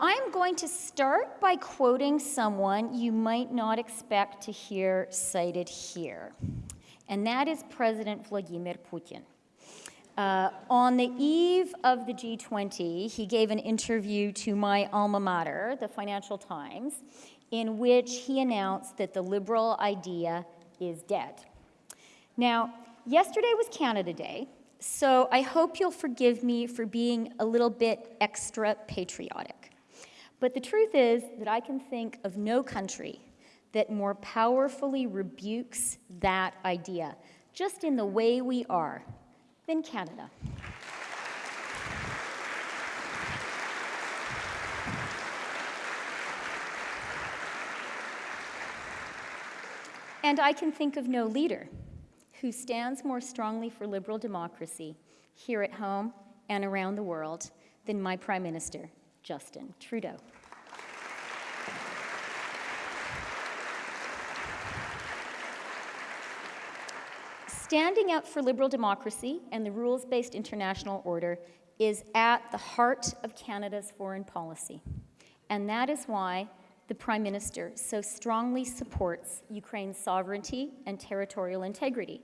I'm going to start by quoting someone you might not expect to hear cited here, and that is President Vladimir Putin. Uh, on the eve of the G20, he gave an interview to my alma mater, the Financial Times, in which he announced that the liberal idea is dead. Now, yesterday was Canada Day, so I hope you'll forgive me for being a little bit extra patriotic. But the truth is that I can think of no country that more powerfully rebukes that idea, just in the way we are, than Canada. And I can think of no leader who stands more strongly for liberal democracy here at home and around the world than my Prime Minister, Justin Trudeau. Standing up for liberal democracy and the rules-based international order is at the heart of Canada's foreign policy. And that is why the Prime Minister so strongly supports Ukraine's sovereignty and territorial integrity.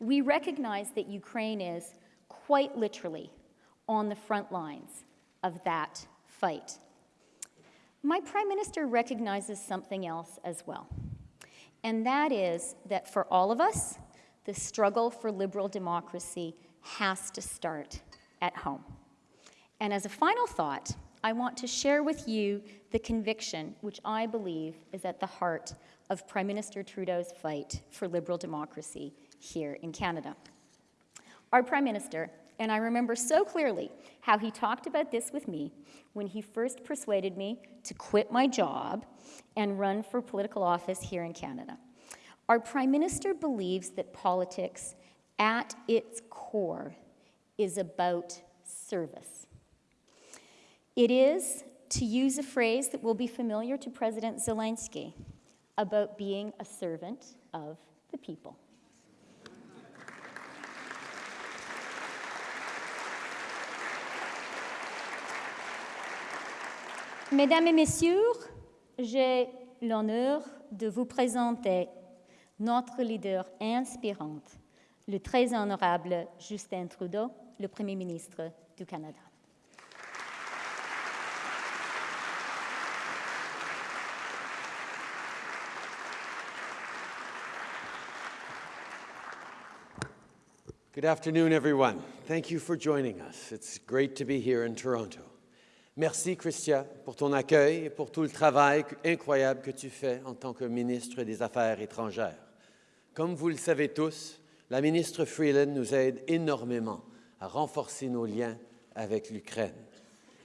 We recognize that Ukraine is, quite literally, on the front lines of that fight. My Prime Minister recognizes something else as well, and that is that for all of us, the struggle for liberal democracy has to start at home. And as a final thought, I want to share with you the conviction which I believe is at the heart of Prime Minister Trudeau's fight for liberal democracy here in Canada. Our Prime Minister, and I remember so clearly how he talked about this with me when he first persuaded me to quit my job and run for political office here in Canada. Our Prime Minister believes that politics, at its core, is about service. It is, to use a phrase that will be familiar to President Zelensky, about being a servant of the people. Mesdames et Messieurs, j'ai l'honneur de vous présenter notre leader inspirant, le très honorable Justin Trudeau, le Premier ministre du Canada. Good afternoon, everyone. Thank you for joining us. It's great to be here in Toronto. Merci, Christian, pour ton accueil et pour tout le travail incroyable que tu fais en tant que ministre des Affaires étrangères. Comme vous le savez tous, la ministre Freeland nous aide énormément à renforcer nos liens avec l'Ukraine.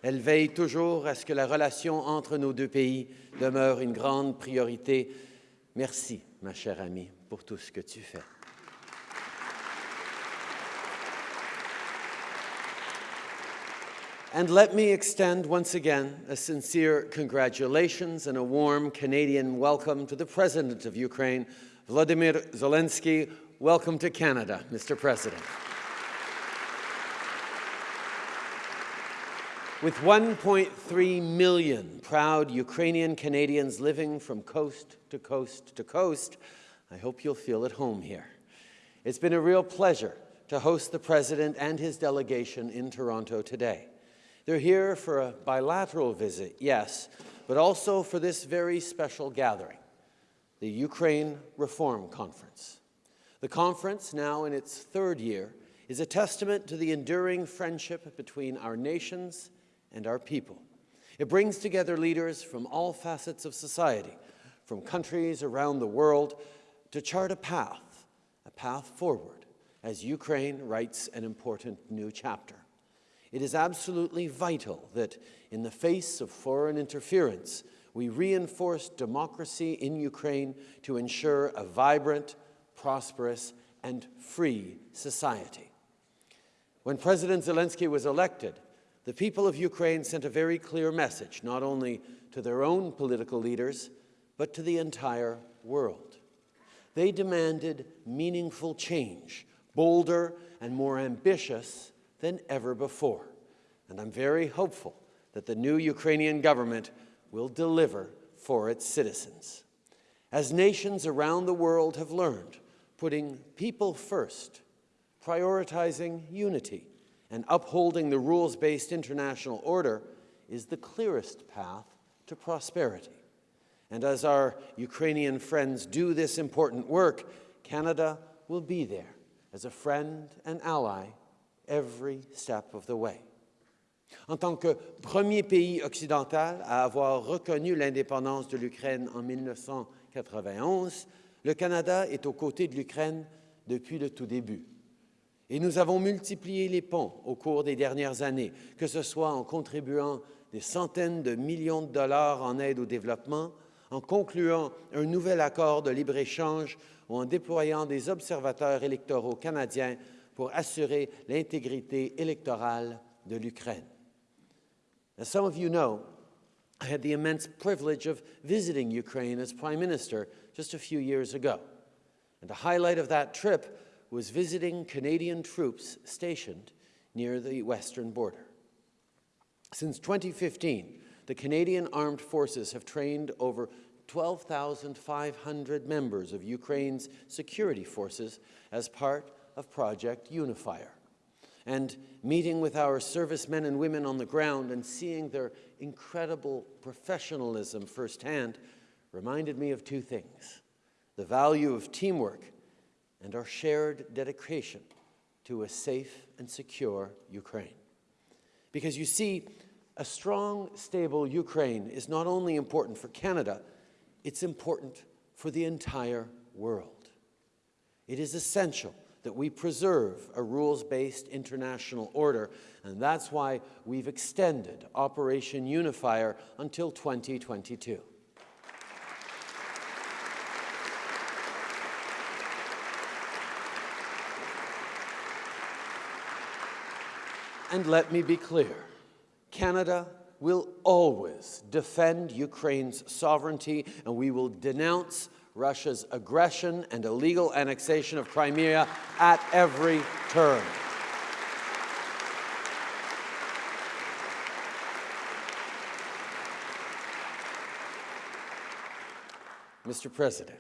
Elle veille toujours à ce que la relation entre nos deux pays demeure une grande priorité. Merci, ma chère amie, pour tout ce que tu fais. And let me extend once again a sincere congratulations and a warm Canadian welcome to the President of Ukraine, Vladimir Zelensky. Welcome to Canada, Mr. President. With 1.3 million proud Ukrainian Canadians living from coast to coast to coast, I hope you'll feel at home here. It's been a real pleasure to host the President and his delegation in Toronto today. They're here for a bilateral visit, yes, but also for this very special gathering, the Ukraine Reform Conference. The conference, now in its third year, is a testament to the enduring friendship between our nations and our people. It brings together leaders from all facets of society, from countries around the world, to chart a path, a path forward, as Ukraine writes an important new chapter. It is absolutely vital that in the face of foreign interference, we reinforce democracy in Ukraine to ensure a vibrant, prosperous, and free society. When President Zelensky was elected, the people of Ukraine sent a very clear message, not only to their own political leaders, but to the entire world. They demanded meaningful change, bolder and more ambitious than ever before. And I'm very hopeful that the new Ukrainian government will deliver for its citizens. As nations around the world have learned, putting people first, prioritizing unity, and upholding the rules-based international order is the clearest path to prosperity. And as our Ukrainian friends do this important work, Canada will be there as a friend and ally every step of the way. En tant que premier pays occidental à avoir reconnu l'indépendance de l'Ukraine en 1991, le Canada est aux côtés de l'Ukraine depuis le tout début. Et nous avons multiplié les ponts au cours des dernières années, que ce soit en contribuant des centaines de millions de dollars en aide au développement, en concluant un nouvel accord de libre-échange ou en déployant des observateurs électoraux canadiens pour assurer l'intégrité électorale de l'Ukraine. As some of you know, I had the immense privilege of visiting Ukraine as Prime Minister just a few years ago. And a highlight of that trip was visiting Canadian troops stationed near the western border. Since 2015, the Canadian Armed Forces have trained over 12,500 members of Ukraine's security forces as part of Project Unifier. And meeting with our servicemen and women on the ground and seeing their incredible professionalism firsthand reminded me of two things the value of teamwork and our shared dedication to a safe and secure Ukraine. Because you see, a strong, stable Ukraine is not only important for Canada, it's important for the entire world. It is essential that we preserve a rules-based international order, and that's why we've extended Operation Unifier until 2022. And let me be clear, Canada will always defend Ukraine's sovereignty and we will denounce Russia's aggression and illegal annexation of Crimea at every turn. Mr. President,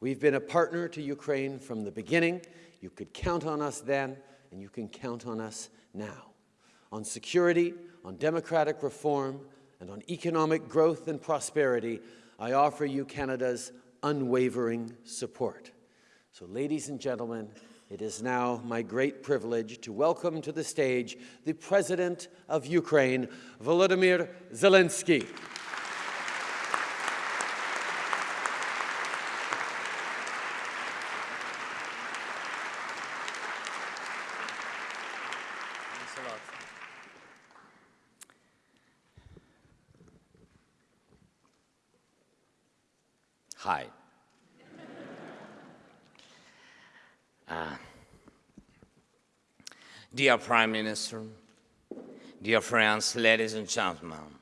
we've been a partner to Ukraine from the beginning. You could count on us then, and you can count on us now on security, on democratic reform, and on economic growth and prosperity, I offer you Canada's unwavering support. So, ladies and gentlemen, it is now my great privilege to welcome to the stage the President of Ukraine, Volodymyr Zelensky. Hi. Uh, dear Prime Minister, dear friends, ladies and gentlemen,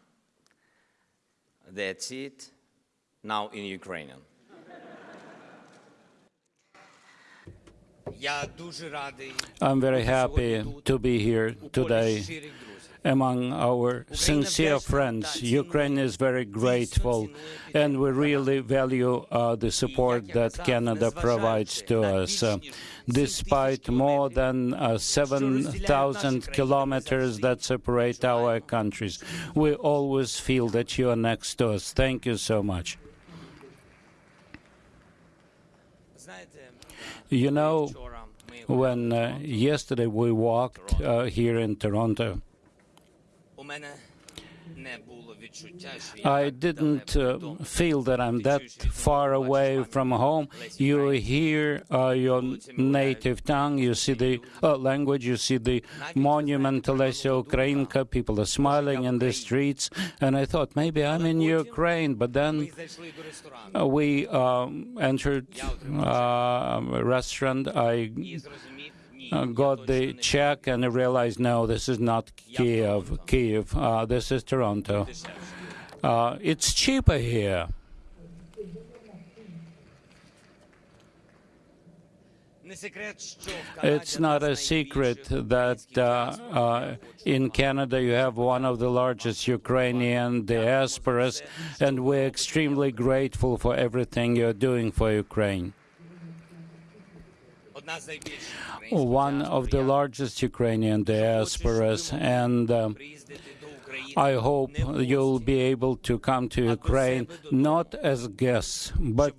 that's it, now in Ukrainian. I'm very happy to be here today among our sincere friends. Ukraine is very grateful, and we really value uh, the support that Canada provides to us. Uh, despite more than uh, 7,000 kilometers that separate our countries, we always feel that you are next to us. Thank you so much. You know, when uh, yesterday we walked uh, here in Toronto, I didn't uh, feel that I'm that far away from home. You hear uh, your native tongue, you see the uh, language, you see the monument Lesya Ukrainka, people are smiling in the streets, and I thought maybe I'm in Ukraine, but then uh, we um, entered uh, a restaurant. I uh, got the check and I realized, no, this is not Kiev. Kiev. Uh, this is Toronto. Uh, it's cheaper here. It's not a secret that uh, uh, in Canada you have one of the largest Ukrainian diasporas, and we're extremely grateful for everything you're doing for Ukraine. One of the largest Ukrainian diasporas, and um, I hope you'll be able to come to Ukraine not as guests, but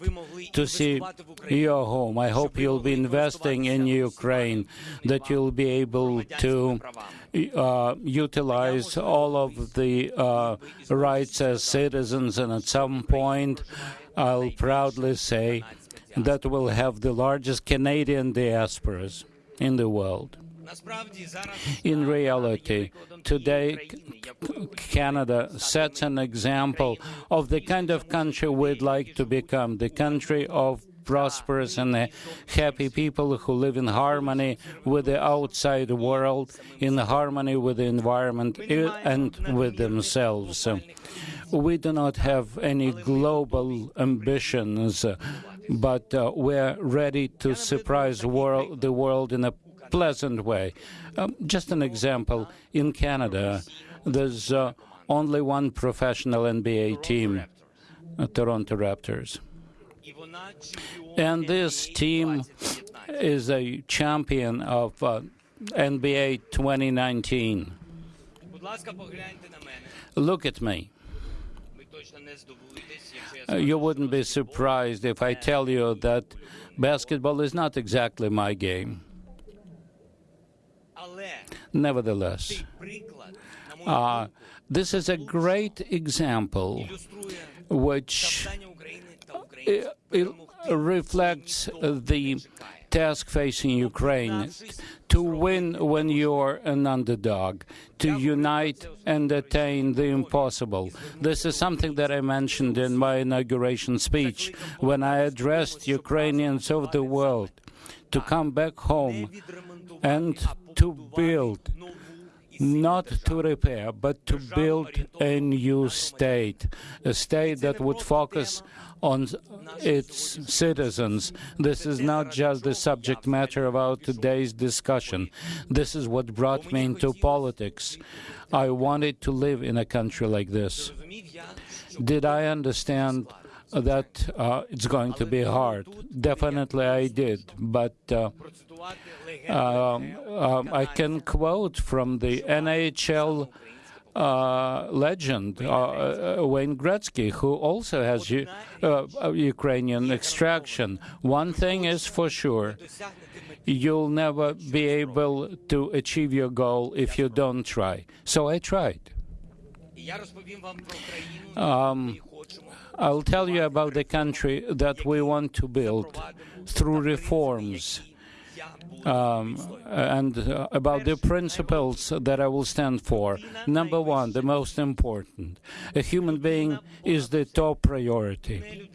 to see your home. I hope you'll be investing in Ukraine, that you'll be able to uh, utilize all of the uh, rights as citizens, and at some point, I'll proudly say that we'll have the largest Canadian diasporas in the world. In reality, today Canada sets an example of the kind of country we'd like to become, the country of prosperous and happy people who live in harmony with the outside world, in harmony with the environment eh, and with themselves. We do not have any global ambitions, but uh, we're ready to surprise world, the world in a pleasant way. Um, just an example in Canada, there's uh, only one professional NBA team, uh, Toronto Raptors. And this team is a champion of uh, NBA 2019. Look at me. Uh, you wouldn't be surprised if I tell you that basketball is not exactly my game. Nevertheless, uh, this is a great example which reflects the task facing Ukraine to win when you're an underdog, to unite and attain the impossible. This is something that I mentioned in my inauguration speech when I addressed Ukrainians of the world to come back home and to build, not to repair, but to build a new state, a state that would focus on its citizens. This is not just the subject matter of our today's discussion. This is what brought me into politics. I wanted to live in a country like this. Did I understand that uh, it's going to be hard? Definitely I did, but uh, um, um, I can quote from the NHL uh, legend, uh, uh, Wayne Gretzky, who also has uh, Ukrainian extraction. One thing is for sure you'll never be able to achieve your goal if you don't try. So I tried. Um, I'll tell you about the country that we want to build through reforms um, and uh, about the principles that I will stand for. Number one, the most important, a human being is the top priority.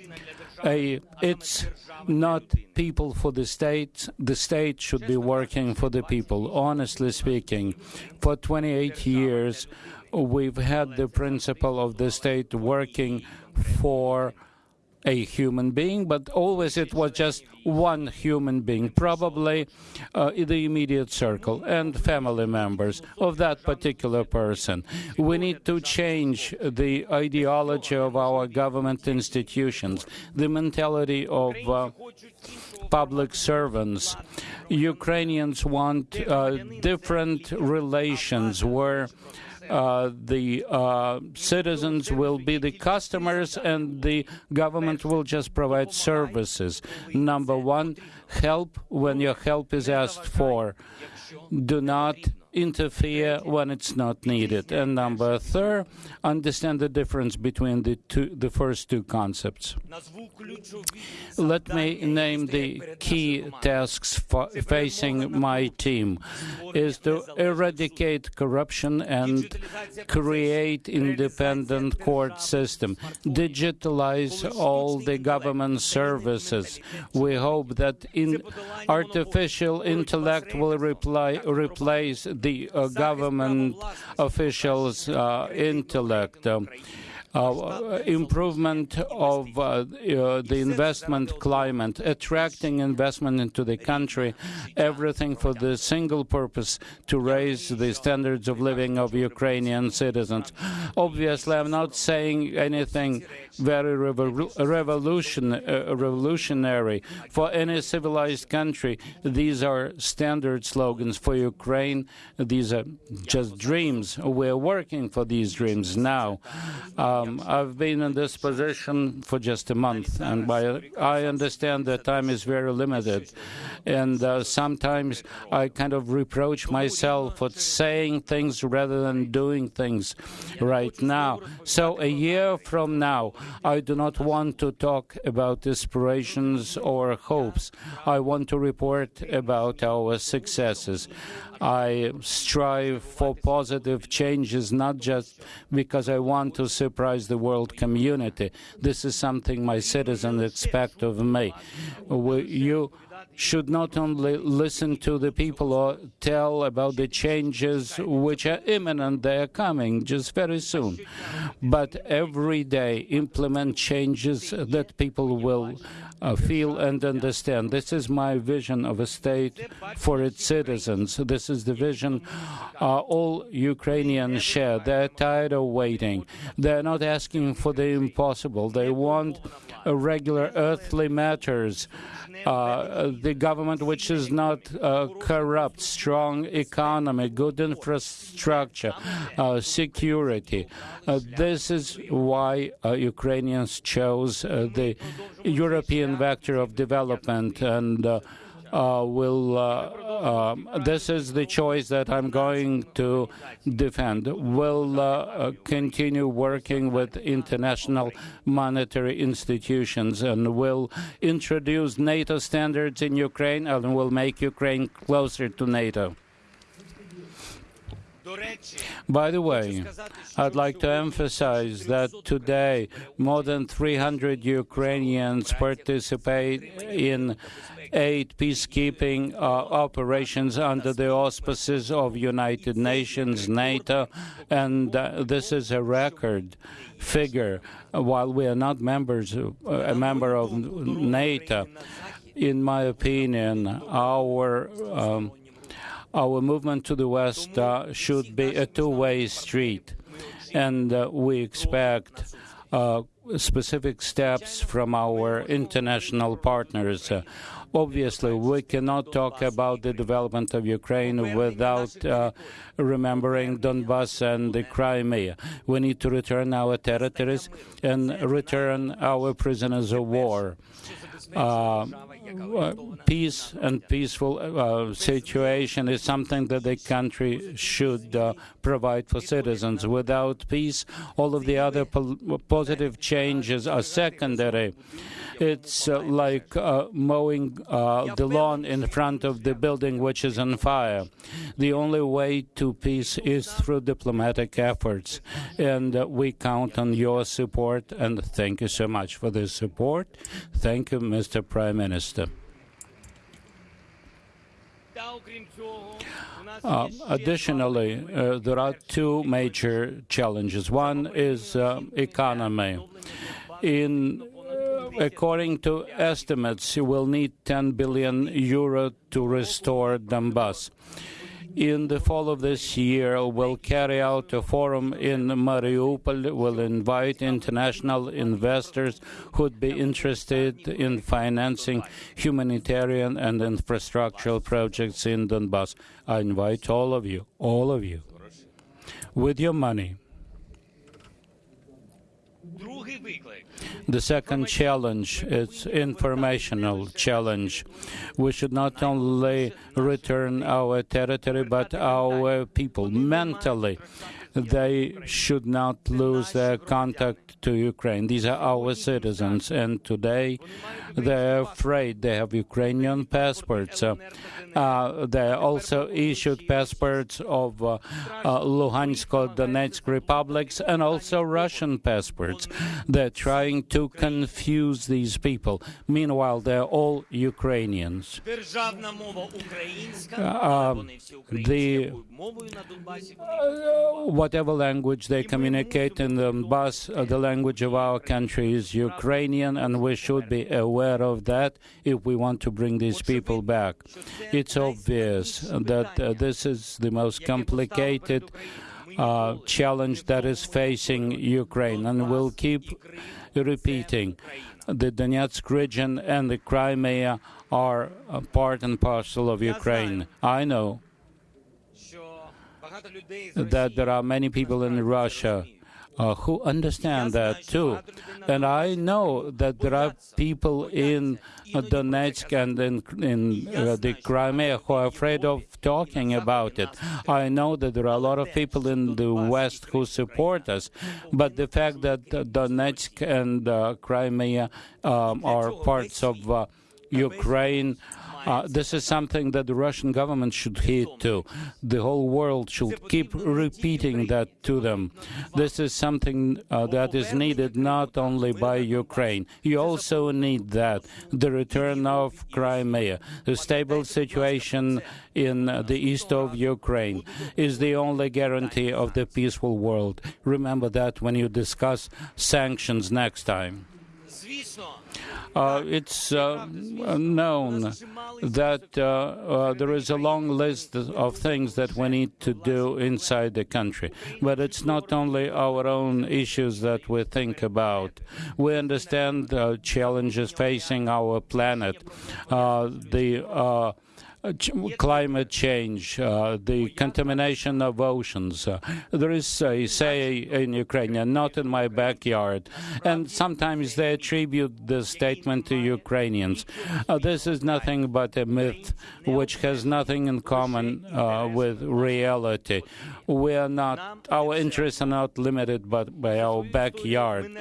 A, it's not people for the state. The state should be working for the people. Honestly speaking, for 28 years, we've had the principle of the state working for a human being, but always it was just one human being, probably uh, the immediate circle and family members of that particular person. We need to change the ideology of our government institutions, the mentality of uh, public servants. Ukrainians want uh, different relations where uh, the uh, citizens will be the customers and the government will just provide services. Number one, help when your help is asked for. Do not interfere when it's not needed. And number three, understand the difference between the two, the first two concepts. Let me name the key tasks facing my team is to eradicate corruption and create independent court system, digitalize all the government services. We hope that in artificial intellect will reply, replace the uh, government officials' uh, intellect. Um, uh, improvement of uh, uh, the investment climate, attracting investment into the country, everything for the single purpose to raise the standards of living of Ukrainian citizens. Obviously, I'm not saying anything very revol revolution, uh, revolutionary. For any civilized country, these are standard slogans. For Ukraine, these are just dreams. We're working for these dreams now. Um, I've been in this position for just a month, and by, I understand that time is very limited. And uh, sometimes I kind of reproach myself for saying things rather than doing things right now. So a year from now, I do not want to talk about aspirations or hopes. I want to report about our successes. I strive for positive changes, not just because I want to surprise the world community. This is something my citizens expect of me. You should not only listen to the people or tell about the changes which are imminent, they are coming just very soon, but every day implement changes that people will uh, feel and understand. This is my vision of a state for its citizens. This is the vision uh, all Ukrainians share. They're tired of waiting. They're not asking for the impossible. They want regular earthly matters. Uh, the government which is not uh, corrupt, strong economy, good infrastructure, uh, security. Uh, this is why Ukrainians chose the European vector of development and uh, will. Uh, um, this is the choice that I'm going to defend. Will uh, continue working with international monetary institutions and will introduce NATO standards in Ukraine and will make Ukraine closer to NATO. By the way, I'd like to emphasize that today more than 300 Ukrainians participate in eight peacekeeping uh, operations under the auspices of United Nations, NATO, and uh, this is a record figure. While we are not members, uh, a member of NATO, in my opinion, our um, our movement to the West uh, should be a two-way street, and uh, we expect uh, specific steps from our international partners. Obviously, we cannot talk about the development of Ukraine without uh, remembering Donbass and the Crimea. We need to return our territories and return our prisoners of war. Uh, peace and peaceful uh, situation is something that the country should uh, provide for citizens. Without peace, all of the other po positive changes are secondary. It's uh, like uh, mowing uh, the lawn in front of the building which is on fire. The only way to peace is through diplomatic efforts, and uh, we count on your support. And thank you so much for this support. Thank you, Mr. Prime Minister. Uh, additionally, uh, there are two major challenges. One is uh, economy. In according to estimates, you will need 10 billion euro to restore Donbass. In the fall of this year, we'll carry out a forum in Mariupol. We'll invite international investors who'd be interested in financing humanitarian and infrastructural projects in Donbass. I invite all of you, all of you, with your money. The second challenge is informational challenge. We should not only return our territory, but our people mentally. They should not lose their contact to Ukraine. These are our citizens, and today they're afraid. They have Ukrainian passports. Uh, uh, they also issued passports of uh, uh, Luhansk Donetsk republics and also Russian passports. They're trying to confuse these people. Meanwhile, they're all Ukrainians. Uh, the, whatever language they communicate in the bus, uh, the language of our country is Ukrainian, and we should be aware of that if we want to bring these people back. It's obvious that uh, this is the most complicated uh, challenge that is facing Ukraine, and we'll keep repeating. The Donetsk region and the Crimea are a part and parcel of Ukraine. I know that there are many people in Russia uh, who understand that too. And I know that there are people in uh, Donetsk and in, in uh, the Crimea who are afraid of talking about it. I know that there are a lot of people in the West who support us, but the fact that uh, Donetsk and uh, Crimea um, are parts of uh, Ukraine uh, this is something that the Russian government should heed to. The whole world should keep repeating that to them. This is something uh, that is needed not only by Ukraine. You also need that the return of Crimea, the stable situation in the east of Ukraine is the only guarantee of the peaceful world. Remember that when you discuss sanctions next time. Uh, it's uh, known that uh, uh, there is a long list of things that we need to do inside the country. But it's not only our own issues that we think about. We understand the challenges facing our planet, uh, the uh, ch- climate change, uh, the contamination of oceans. Uh, there is a say in Ukrainian, not in my backyard. And sometimes they attribute this statement to Ukrainians. Uh, this is nothing but a myth which has nothing in common uh, with reality. We are not, our interests are not limited but by our backyard.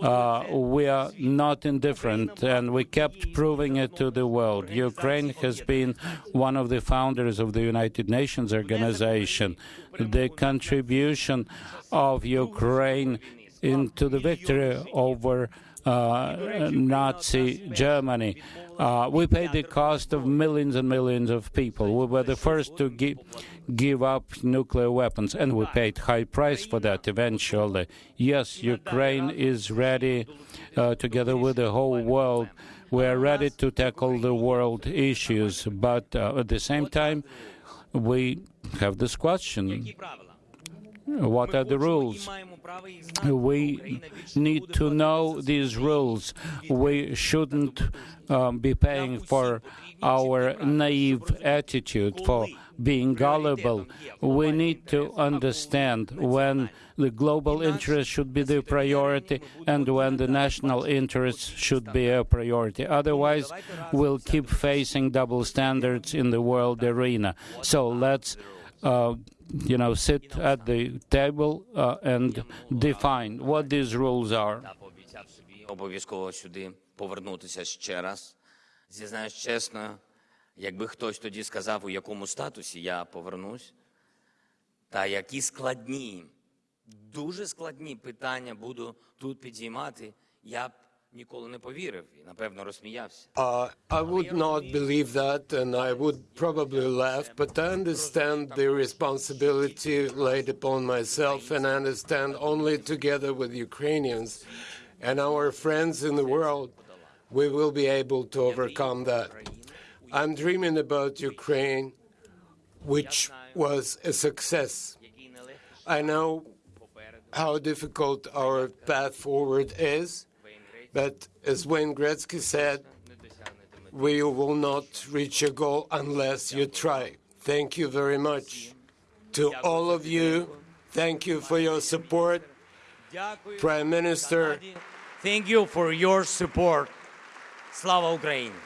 Uh, we are not indifferent, and we kept proving it to the world. Ukraine has been one of the founders of the United Nations organization. The contribution of Ukraine into the victory over uh, Nazi Germany. Uh, we paid the cost of millions and millions of people. We were the first to give, give up nuclear weapons, and we paid high price for that eventually. Yes, Ukraine is ready, uh, together with the whole world, we are ready to tackle the world issues, but uh, at the same time, we have this question what are the rules? We need to know these rules. We shouldn't um, be paying for our naive attitude, for being gullible. We need to understand when the global interest should be the priority and when the national interest should be a priority. Otherwise, we'll keep facing double standards in the world arena. So let's uh, you know, sit at the table uh, and define what these rules are. Та пообіцяв собі обов'язково сюди повернутися ще раз. Зізнаюсь чесно, якби хтось тоді сказав, у якому статусі я повернусь, та які складні, дуже складні питання буду тут підіймати, я б ніколи не повірив і, напевно, розсміявся. Uh, I would not believe that, and I would probably laugh, but I understand the responsibility laid upon myself, and I understand only together with Ukrainians and our friends in the world, we will be able to overcome that. I'm dreaming about Ukraine, which was a success. I know how difficult our path forward is, but as Wayne Gretzky said, we will not reach a goal unless you try. Thank you very much to all of you. Thank you for your support. Prime Minister. Thank you for your support. Slava Ukraini.